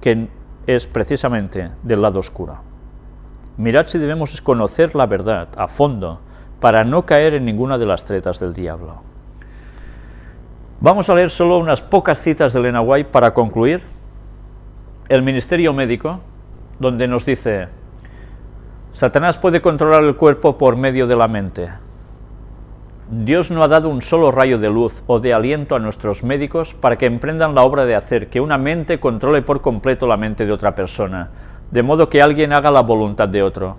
que es precisamente del lado oscuro. Mirad si debemos conocer la verdad a fondo para no caer en ninguna de las tretas del diablo. Vamos a leer solo unas pocas citas de Elena White para concluir. El Ministerio Médico, donde nos dice, Satanás puede controlar el cuerpo por medio de la mente. Dios no ha dado un solo rayo de luz o de aliento a nuestros médicos para que emprendan la obra de hacer que una mente controle por completo la mente de otra persona, de modo que alguien haga la voluntad de otro.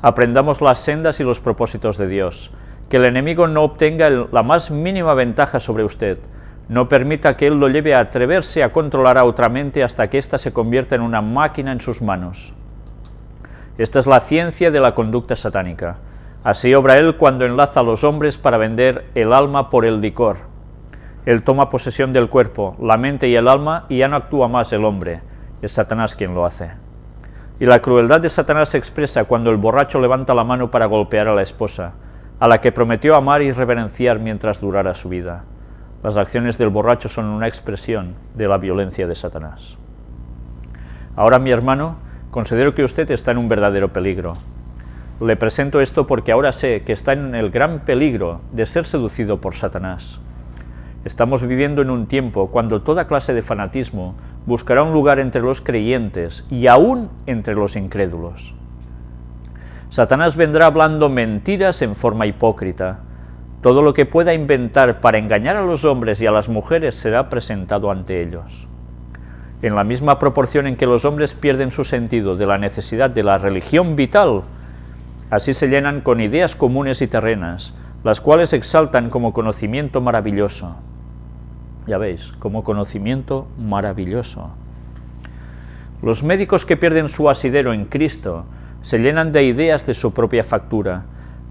Aprendamos las sendas y los propósitos de Dios, que el enemigo no obtenga la más mínima ventaja sobre usted, no permita que él lo lleve a atreverse a controlar a otra mente hasta que ésta se convierta en una máquina en sus manos. Esta es la ciencia de la conducta satánica. Así obra él cuando enlaza a los hombres para vender el alma por el licor. Él toma posesión del cuerpo, la mente y el alma y ya no actúa más el hombre. Es Satanás quien lo hace. Y la crueldad de Satanás se expresa cuando el borracho levanta la mano para golpear a la esposa, a la que prometió amar y reverenciar mientras durara su vida. Las acciones del borracho son una expresión de la violencia de Satanás. Ahora, mi hermano, considero que usted está en un verdadero peligro. Le presento esto porque ahora sé que está en el gran peligro de ser seducido por Satanás. Estamos viviendo en un tiempo cuando toda clase de fanatismo buscará un lugar entre los creyentes y aún entre los incrédulos. Satanás vendrá hablando mentiras en forma hipócrita. Todo lo que pueda inventar para engañar a los hombres y a las mujeres será presentado ante ellos en la misma proporción en que los hombres pierden su sentido de la necesidad de la religión vital, así se llenan con ideas comunes y terrenas, las cuales exaltan como conocimiento maravilloso. Ya veis, como conocimiento maravilloso. Los médicos que pierden su asidero en Cristo se llenan de ideas de su propia factura,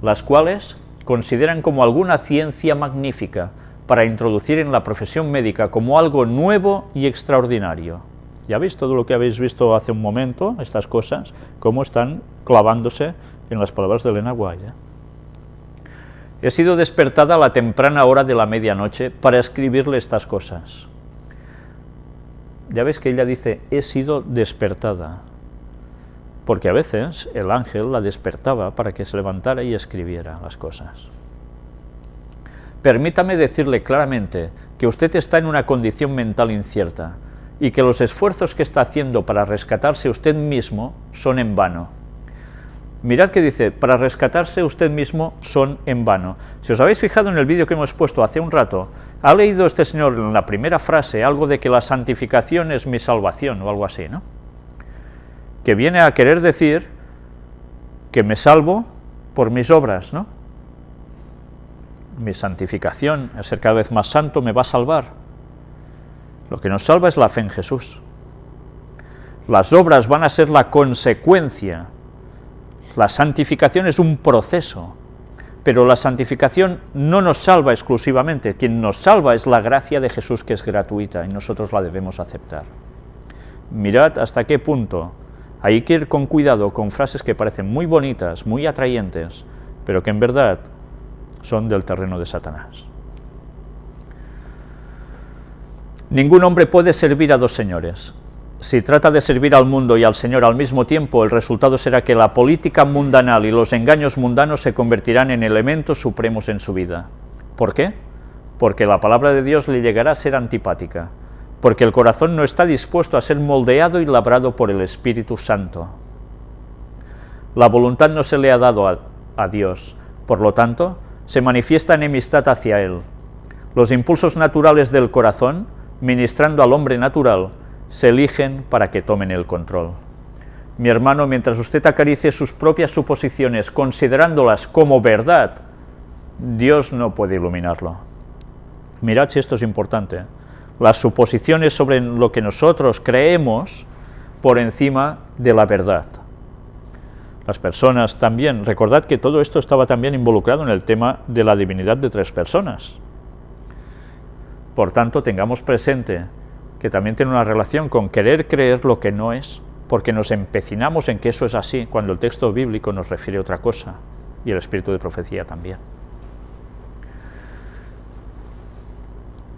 las cuales consideran como alguna ciencia magnífica, para introducir en la profesión médica como algo nuevo y extraordinario. Ya veis todo lo que habéis visto hace un momento, estas cosas, cómo están clavándose en las palabras de Elena. ¿eh? He sido despertada a la temprana hora de la medianoche para escribirle estas cosas. Ya veis que ella dice, he sido despertada, porque a veces el ángel la despertaba para que se levantara y escribiera las cosas. Permítame decirle claramente que usted está en una condición mental incierta y que los esfuerzos que está haciendo para rescatarse usted mismo son en vano. Mirad que dice, para rescatarse usted mismo son en vano. Si os habéis fijado en el vídeo que hemos puesto hace un rato, ha leído este señor en la primera frase algo de que la santificación es mi salvación o algo así, ¿no? Que viene a querer decir que me salvo por mis obras, ¿no? mi santificación, el ser cada vez más santo, me va a salvar. Lo que nos salva es la fe en Jesús. Las obras van a ser la consecuencia. La santificación es un proceso, pero la santificación no nos salva exclusivamente. Quien nos salva es la gracia de Jesús que es gratuita y nosotros la debemos aceptar. Mirad hasta qué punto hay que ir con cuidado con frases que parecen muy bonitas, muy atrayentes, pero que en verdad son del terreno de Satanás. Ningún hombre puede servir a dos señores. Si trata de servir al mundo y al Señor al mismo tiempo, el resultado será que la política mundanal y los engaños mundanos se convertirán en elementos supremos en su vida. ¿Por qué? Porque la palabra de Dios le llegará a ser antipática, porque el corazón no está dispuesto a ser moldeado y labrado por el Espíritu Santo. La voluntad no se le ha dado a, Dios, por lo tanto, se manifiesta enemistad hacia él. Los impulsos naturales del corazón, ministrando al hombre natural, se eligen para que tomen el control. Mi hermano, mientras usted acaricie sus propias suposiciones considerándolas como verdad, Dios no puede iluminarlo. Mirad si esto es importante. Las suposiciones sobre lo que nosotros creemos por encima de la verdad las personas también. Recordad que todo esto estaba también involucrado en el tema de la divinidad de tres personas. Por tanto, tengamos presente que también tiene una relación con querer creer lo que no es, porque nos empecinamos en que eso es así, cuando el texto bíblico nos refiere a otra cosa, y el espíritu de profecía también.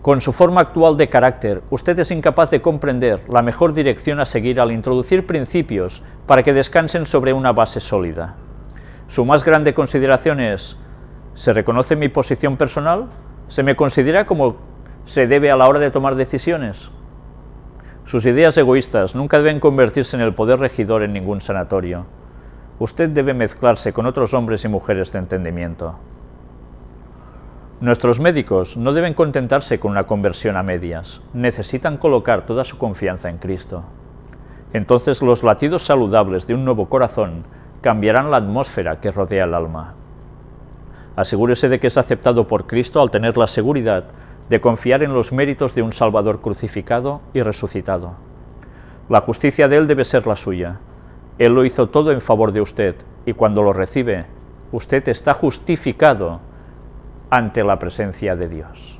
Con su forma actual de carácter, usted es incapaz de comprender la mejor dirección a seguir al introducir principios para que descansen sobre una base sólida. Su más grande consideración es, ¿se reconoce mi posición personal? ¿Se me considera como se debe a la hora de tomar decisiones? Sus ideas egoístas nunca deben convertirse en el poder regidor en ningún sanatorio. Usted debe mezclarse con otros hombres y mujeres de entendimiento. Nuestros médicos no deben contentarse con una conversión a medias, necesitan colocar toda su confianza en Cristo. Entonces los latidos saludables de un nuevo corazón cambiarán la atmósfera que rodea el alma. Asegúrese de que es aceptado por Cristo al tener la seguridad de confiar en los méritos de un Salvador crucificado y resucitado. La justicia de Él debe ser la suya. Él lo hizo todo en favor de usted, y cuando lo recibe, usted está justificado ante la presencia de Dios.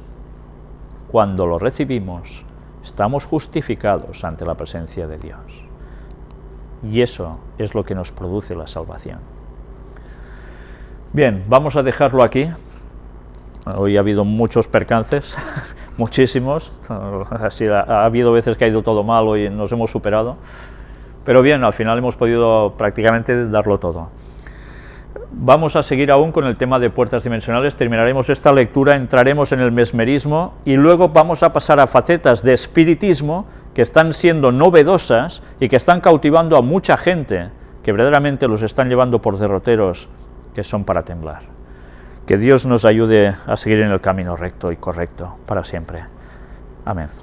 Cuando lo recibimos, estamos justificados ante la presencia de Dios. Y eso es lo que nos produce la salvación. Bien, vamos a dejarlo aquí. Hoy ha habido muchos percances, muchísimos, ha, ha, habido veces que ha ido todo mal, hoy nos hemos superado, pero bien, al final hemos podido prácticamente darlo todo. Vamos a seguir aún con el tema de puertas dimensionales, terminaremos esta lectura, entraremos en el mesmerismo y luego vamos a pasar a facetas de espiritismo que están siendo novedosas y que están cautivando a mucha gente, que verdaderamente los están llevando por derroteros que son para temblar. Que Dios nos ayude a seguir en el camino recto y correcto para siempre. Amén.